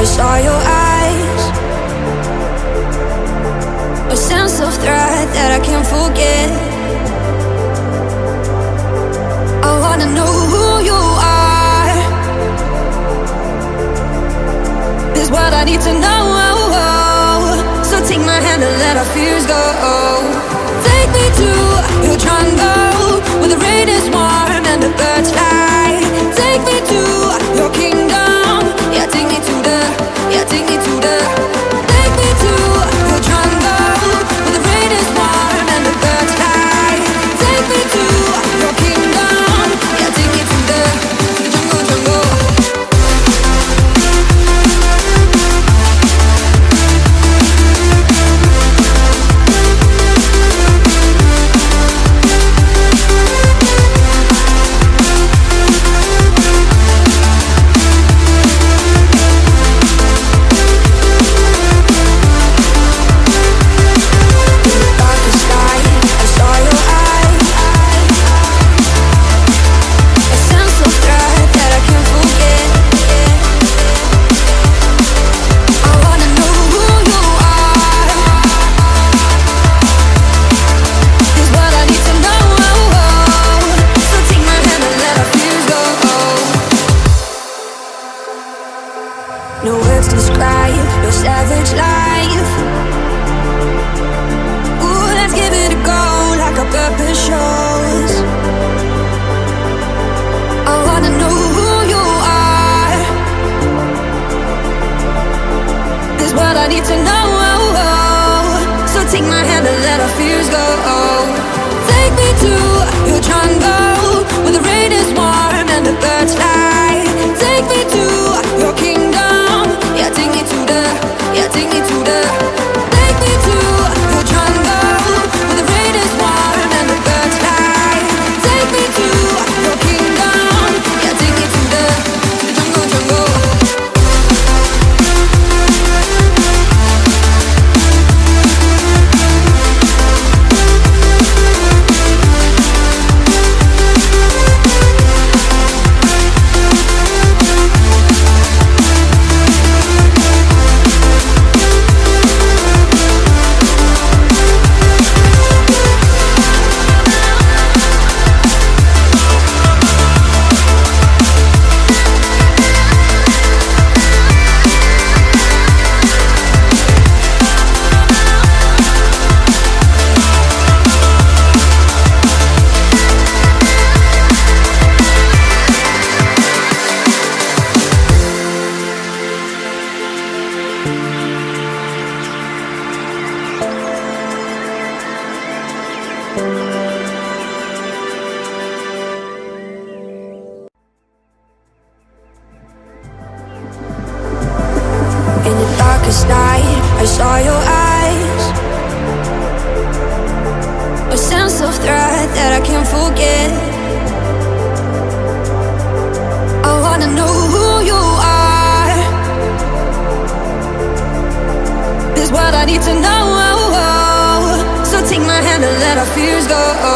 I saw your eyes. A sense of threat that I can't forget. I wanna know who you are. This what I need to know. So take my hand and let our fears go. Take me to your jungle Where the rain is warm and the birds what I need to know. darkest night. I saw your eyes. A sense of threat that I can't forget. I wanna know who you are. Is what I need to know. So take my hand and let our fears go.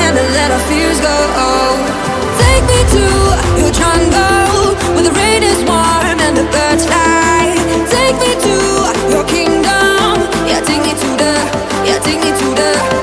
and let our fears go. Take me to your jungle Where the rain is warm and the birds fly. Take me to your kingdom. Yeah, take me to the, yeah, take me to the